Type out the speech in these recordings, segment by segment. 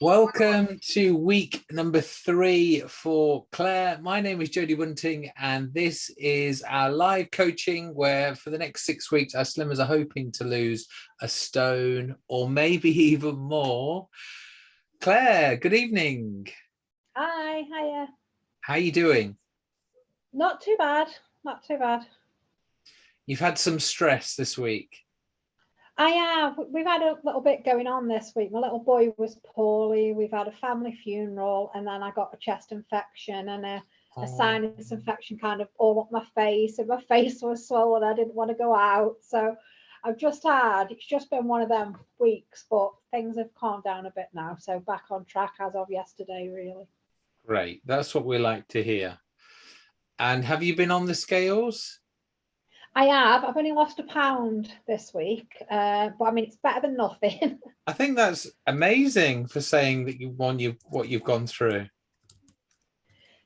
Welcome to week number three for Claire. My name is Jodie Bunting, and this is our live coaching where for the next six weeks, our slimmers are hoping to lose a stone or maybe even more. Claire, good evening. Hi, hiya. How are you doing? Not too bad, not too bad. You've had some stress this week. I have. We've had a little bit going on this week. My little boy was poorly. We've had a family funeral, and then I got a chest infection and a, Oh. a sinus infection kind of all up my face, and my face was swollen. I didn't want to go out. So I've just had, it's just been one of them weeks, but things have calmed down a bit now. So back on track as of yesterday, really. Great. That's what we like to hear. And have you been on the scales? I have. I've only lost a pound this week, uh, but I mean, it's better than nothing. I think that's amazing for saying that you won you what you've gone through.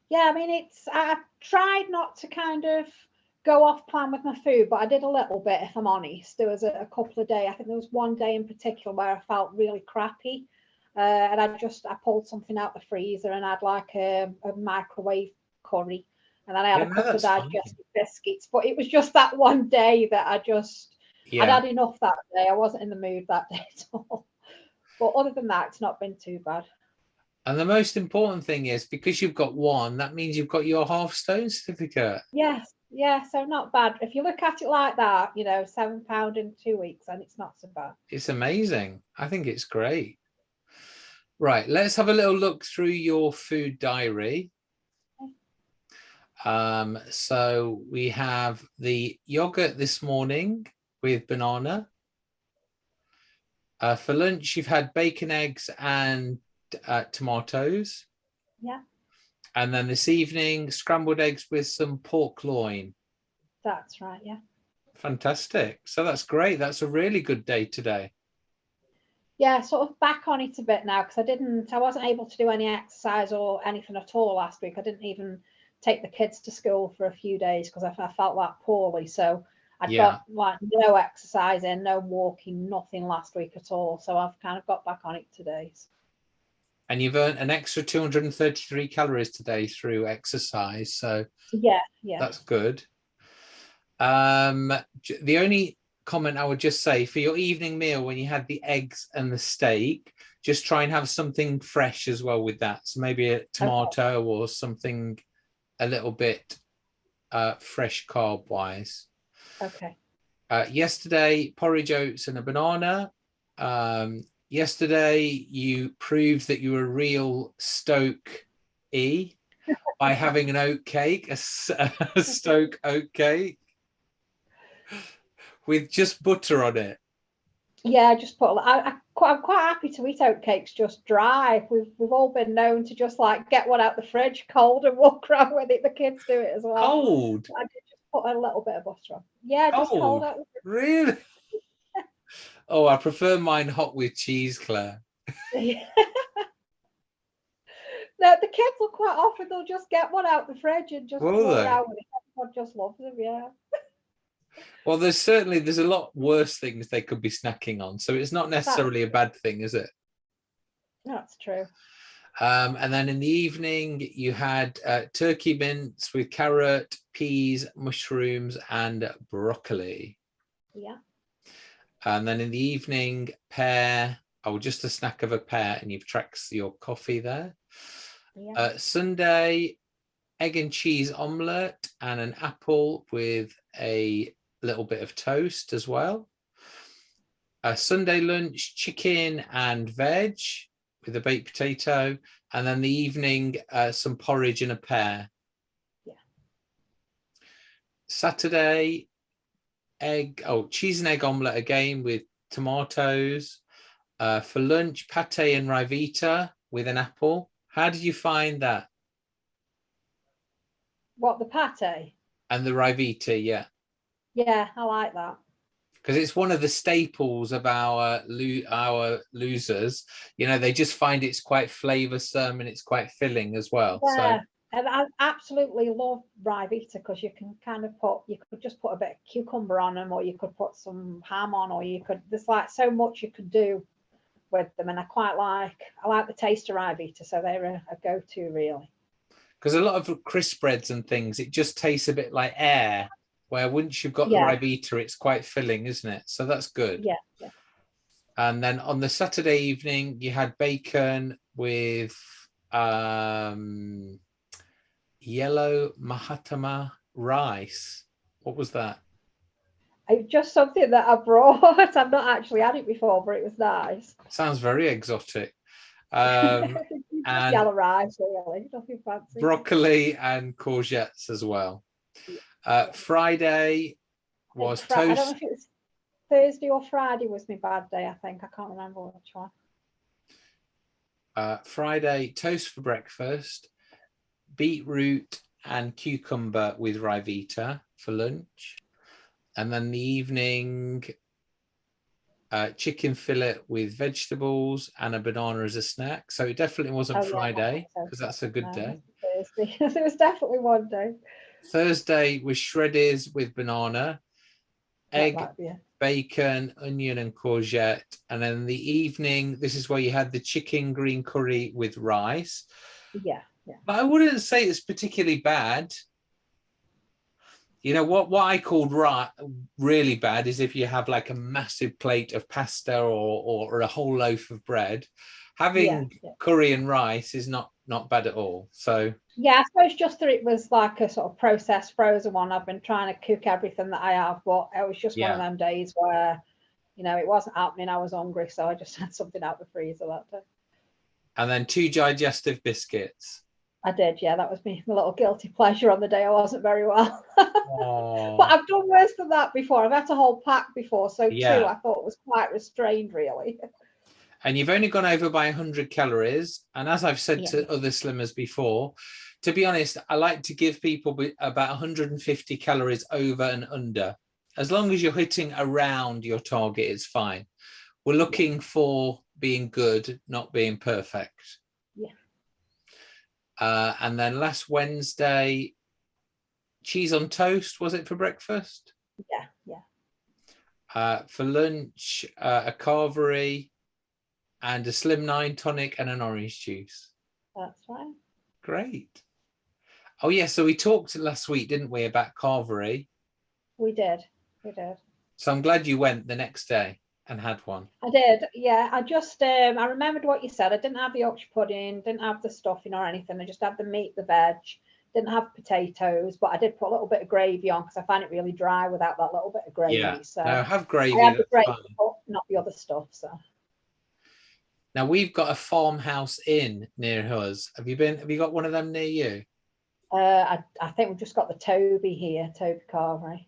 Yeah, I mean, it's I tried not to kind of go off plan with my food, but I did a little bit, if I'm honest. There was a, a couple of days, I think there was one day in particular where I felt really crappy. Uh, and I just I pulled something out the freezer and I had like a, a microwave curry. And then I had Yeah, a couple of digestive biscuits. But it was just that one day that I just I'd had enough that day. I wasn't in the mood that day at all. But other than that, it's not been too bad. And the most important thing is because you've got one, that means you've got your half stone certificate. Yes, yeah, so not bad. If you look at it like that, you know, seven pound in two weeks, and it's not so bad. It's amazing. I think it's great. Right, let's have a little look through your food diary. Um, so we have the yogurt this morning with banana. Uh, for lunch, you've had bacon, eggs, and uh, tomatoes. Yeah. And then this evening, scrambled eggs with some pork loin. That's right, yeah. Fantastic. So that's great. That's a really good day today. Yeah, sort of back on it a bit now because I didn't, I wasn't able to do any exercise or anything at all last week. I didn't even take the kids to school for a few days because I, I felt that poorly. So I'd Yeah. got like no exercising, no walking, nothing last week at all. So I've kind of got back on it today. And you've earned an extra 233 calories today through exercise. So Yeah, yeah. that's good. Um, the only comment I would just say for your evening meal, when you had the eggs and the steak, just try and have something fresh as well with that. So maybe a tomato or something a little bit uh, fresh carb wise. Okay. Uh, yesterday, porridge oats and a banana. Um, yesterday, you proved that you were a real Stoke E by having an oat cake, a, a Stoke oat cake with just butter on it. Yeah, just put. I, I quite, I'm quite happy to eat oatcakes just dry. We've we've all been known to just like get one out the fridge cold and walk around with it. The kids do it as well. Cold, I just put a little bit of butter on. Yeah, just Cold? cold out. the really? Oh, I prefer mine hot with cheese, Claire. no, the kids will quite often they'll just get one out the fridge and just Will they? around. Everyone just loves them. Yeah. Well, there's certainly there's a lot worse things they could be snacking on, so it's not necessarily a bad thing, is it? That's true. Um, and then in the evening, you had uh, turkey mince with carrot, peas, mushrooms, and broccoli. Yeah. And then in the evening, pear, oh, just a snack of a pear, and you've tracked your coffee there. Yeah. Uh, Sunday, egg and cheese omelette and an apple with a little bit of toast as well. A Sunday lunch, chicken and veg with a baked potato. And then the evening, uh, some porridge and a pear. Yeah. Saturday, egg, oh, cheese and egg omelette again with tomatoes. Uh, for lunch, pate and Ryvita with an apple. How did you find that? what the pate? And the Ryvita, yeah, Yeah, I like that. because it's one of the staples of our lo- our losers. You know, they just find it's quite flavoursome and it's quite filling as well. Yeah, and I absolutely love Ryvita because you can kind of put, you could just put a bit of cucumber on them, or you could put some ham on, or you could. There's like so much you could do with them, and I quite like I like the taste of Ryvita, so they're a, a go-to really. Because a lot of crisp breads and things, it just tastes a bit like air. Where once you've got Yeah. the Ryvita, it's quite filling, isn't it? So that's good. Yeah, yeah. And then on the Saturday evening, you had bacon with um, yellow Mahatma rice. What was that? It's just something that I brought. I've not actually had it before, but it was nice. Sounds very exotic. Um, and- yellow rice, really, nothing fancy. broccoli and courgettes as well. Uh, Friday was Fri- I don't know toast. if it was Thursday or Friday was my bad day. I think I can't remember which one. Uh, Friday toast for breakfast, beetroot and cucumber with Ryvita for lunch, and then the evening uh, chicken fillet with vegetables and a banana as a snack. So it definitely wasn't Oh, Friday because that's a good day. It was definitely one day. Thursday was Shreddies with banana, egg, be it. bacon, onion, and courgette. And then the evening, this is where you had the chicken green curry with rice. Yeah, yeah. But I wouldn't say it's particularly bad. You know what? What I called right, really bad is if you have like a massive plate of pasta or or, a whole loaf of bread. Having Yeah, yeah. curry and rice is not not bad at all. So Yeah, I suppose just that it was like a sort of processed frozen one. I've been trying to cook everything that I have, but it was just one of them days where, you know, it wasn't happening. I was hungry, so I just had something out the freezer that day. and then two digestive biscuits. I did, yeah. That was me, my little guilty pleasure on the day I wasn't very well. Oh, but I've done worse than that before. I've had a whole pack before, so Yeah. two I thought was quite restrained, really. and you've only gone over by 100 calories. And as I've said to other slimmers before, to be honest, I like to give people about 150 calories over and under. As long as you're hitting around your target, it's fine. We're looking for being good, not being perfect. Uh, and then last Wednesday, cheese on toast, was it for breakfast? Yeah, yeah. Uh, for lunch, uh, a carvery and a slimline tonic and an orange juice. That's fine. Great. Oh yeah, so we talked last week, didn't we, about carvery? We did. We did. So I'm glad you went the next day and had one. I did, yeah. I just um I remembered what you said. I didn't have the Yorkshire pudding, didn't have the stuffing or anything. I just had the meat, the veg, didn't have potatoes, but I did put a little bit of gravy on because I find it really dry without that little bit of gravy. Yeah. So Now have gravy. I had the gravy, but not the other stuff. So Now we've got a farmhouse inn near us. Have you been? Have you got one of them near you? uh I, I think we've just got the Toby here, Toby Carvery.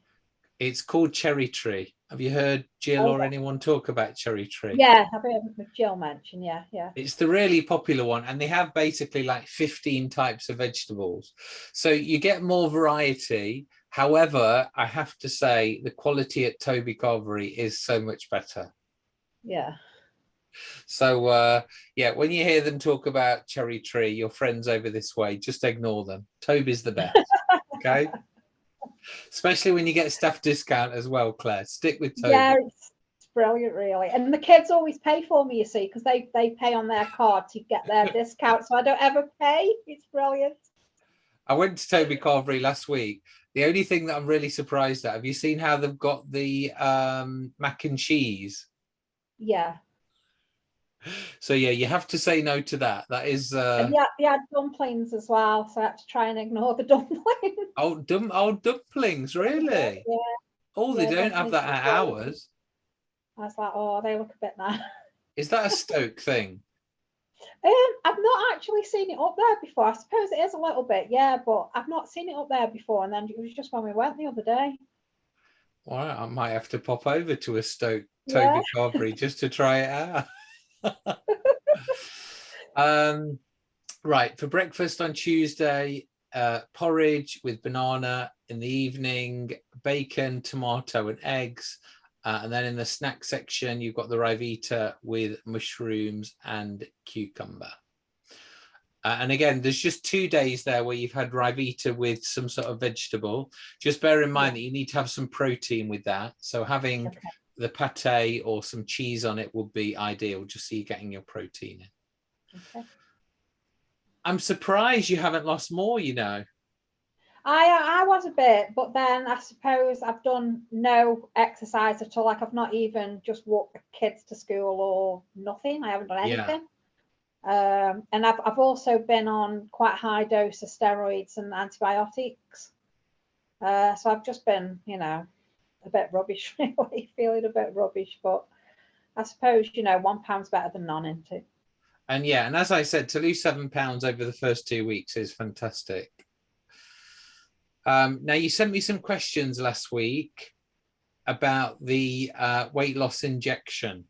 It's called Cherry Tree. Have you heard Jill Oh, or yeah. anyone talk about Cherry Tree? Yeah, I've heard Jill mention, yeah, yeah. It's the really popular one, and they have basically like 15 types of vegetables. So you get more variety. However, I have to say the quality at Toby Carvery is so much better. Yeah. So uh, yeah, when you hear them talk about Cherry Tree, your friends over this way, just ignore them. Toby's the best. Okay. Especially when you get staff discount as well, Claire. Stick with Toby. Yeah, it's, it's brilliant, really. And the kids always pay for me, you see, because they they pay on their card to get their discount, so I don't ever pay. It's brilliant. I went to Toby Carvery last week. The only thing that I'm really surprised at, have you seen how they've got the um, mac and cheese? Yeah. So yeah, you have to say no to that. That is uh yeah, they had dumplings as well, so I had to try and ignore the dumplings. oh dum oh dumplings, really? Yeah. Oh, they Yeah, don't have that at ours. I was like, oh, they look a bit nice. Is that a Stoke thing? Um, I've not actually seen it up there before. I suppose it is a little bit, yeah, but I've not seen it up there before. And then it was just when we went the other day. Well, I might have to pop over to a Stoke Yeah. Toby Carvery just to try it out. um, right for breakfast on Tuesday, uh, porridge with banana in the evening, bacon, tomato, and eggs. Uh, and then in the snack section, you've got the Ryvita with mushrooms and cucumber. Uh, and again, there's just two days there where you've had Ryvita with some sort of vegetable. Just bear in mind that you need to have some protein with that. So having Okay. The pate or some cheese on it would be ideal, just so you're getting your protein in. Okay. I'm surprised you haven't lost more, you know. I I was a bit, but then I suppose I've done no exercise at all. Like I've not even just walked the kids to school or nothing. I haven't done Yeah. anything. Um, and I've I've also been on quite high dose of steroids and antibiotics. Uh, so I've just been, you know, a bit rubbish, really, feeling a bit rubbish. But I suppose, you know, one pound's better than none, isn't it? And yeah, and as I said, to lose seven pounds over the first two weeks is fantastic. Um, now you sent me some questions last week about the uh, weight loss injection.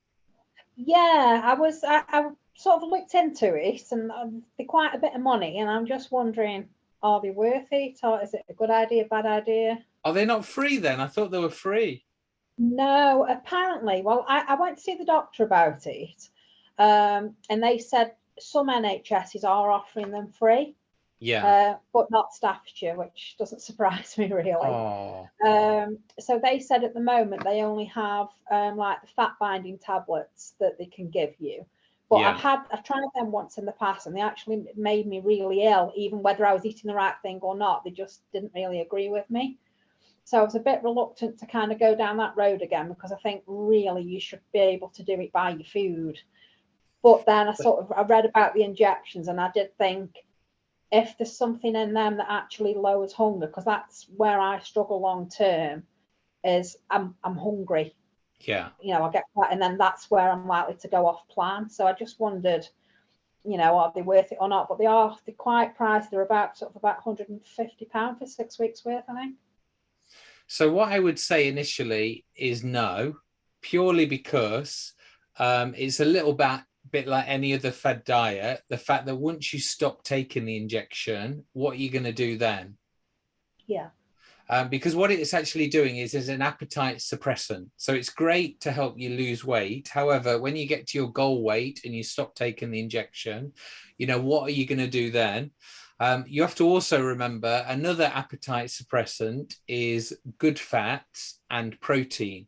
Yeah, I was. I, I sort of looked into it, and um, they're quite a bit of money, and I'm just wondering, are they worth it, or is it a good idea, bad idea? Are they not free then? I thought they were free. No, apparently. Well, I, I went to see the doctor about it, um, and they said some NHSs are offering them free, Yeah. uh, but not Staffordshire, which doesn't surprise me really. oh, Um, so they said at the moment they only have um, like the fat binding tablets that they can give you. But Yeah. I've had I've tried them once in the past and they actually made me really ill, even whether I was eating the right thing or not. They just didn't really agree with me. So I was a bit reluctant to kind of go down that road again because I think really you should be able to do it by your food. But then I sort of I read about the injections and I did think if there's something in them that actually lowers hunger, because that's where I struggle long term, is I'm I'm hungry. yeah. You know, I get that, and then that's where I'm likely to go off plan. So I just wondered, you know, are they worth it or not? But they are they're quite priced. They're about sort of about 150 pound for six weeks worth, I think. So what I would say initially is no, purely because um, it's a little bit bit like any other fed diet. The fact that once you stop taking the injection, what are you going to do then? Yeah. Um, because what it's actually doing is is an appetite suppressant. So it's great to help you lose weight. However, when you get to your goal weight and you stop taking the injection, you know what are you going to do then? Um, you have to also remember another appetite suppressant is good fats and protein.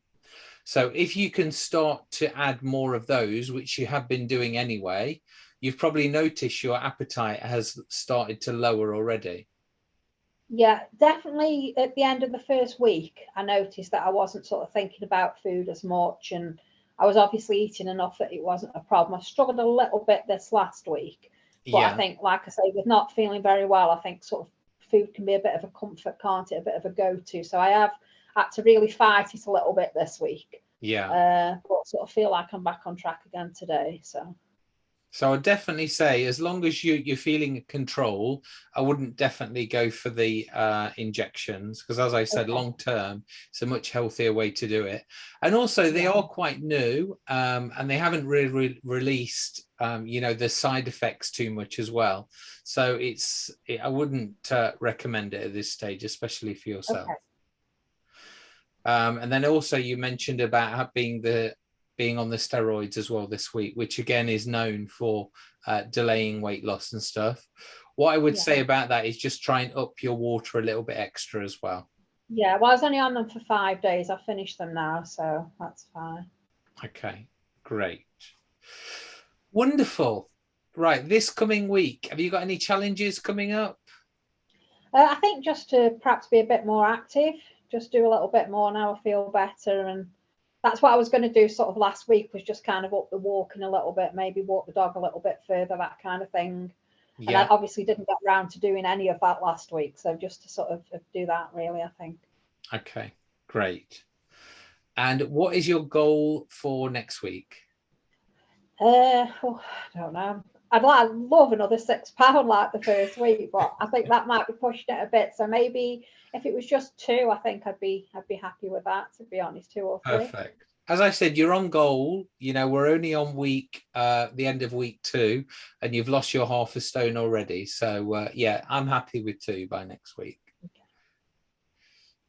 So if you can start to add more of those, which you have been doing anyway, you've probably noticed your appetite has started to lower already. Yeah, definitely at the end of the first week, I noticed that I wasn't sort of thinking about food as much and I was obviously eating enough that it wasn't a problem. I struggled a little bit this last week, but I think, like I say, with not feeling very well, I think sort of food can be a bit of a comfort, can't it? A bit of a go-to. So I have had to really fight it a little bit this week, yeah. uh, but sort of feel like I'm back on track again today. So So I'd definitely say, as long as you you're feeling control, I wouldn't definitely go for the uh, injections because, as I said, Okay. long term, it's a much healthier way to do it. And also, they are quite new, um, and they haven't really re- released, um, you know, the side effects too much as well. So it's it, I wouldn't uh, recommend it at this stage, especially for yourself. okay, Um, and then also you mentioned about being the being on the steroids as well this week, which again is known for uh, delaying weight loss and stuff. What I would Yeah. say about that is just try and up your water a little bit extra as well. yeah. Well, I was only on them for five days. I finished them now, so that's fine. Okay, great. Wonderful. Right, this coming week, have you got any challenges coming up? Uh, I think just to perhaps be a bit more active, just do a little bit more now. I feel better, and that's what I was going to do. Sort of last week was just kind of up the walking a little bit, maybe walk the dog a little bit further, that kind of thing. And I obviously didn't get round to doing any of that last week, so just to sort of do that, really, I think. okay, great. And what is your goal for next week? Uh, oh, I don't know. I'd like love another six pound like the first week, but I think that might be pushing it a bit. So maybe if it was just two, I think I'd be I'd be happy with that. To be honest, two or three. Perfect. As I said, you're on goal. You know, we're only on week, uh, the end of week two, and you've lost your half a stone already. So, uh, yeah, I'm happy with two by next week. Okay.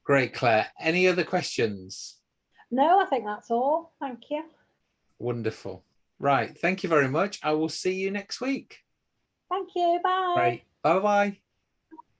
Great, Claire. Any other questions? No, I think that's all. Thank you. Wonderful. Right. Thank you very much. I will see you next week. Thank you. Bye. Great. Bye bye.